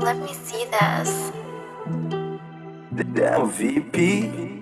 Let me see this. Damn VP.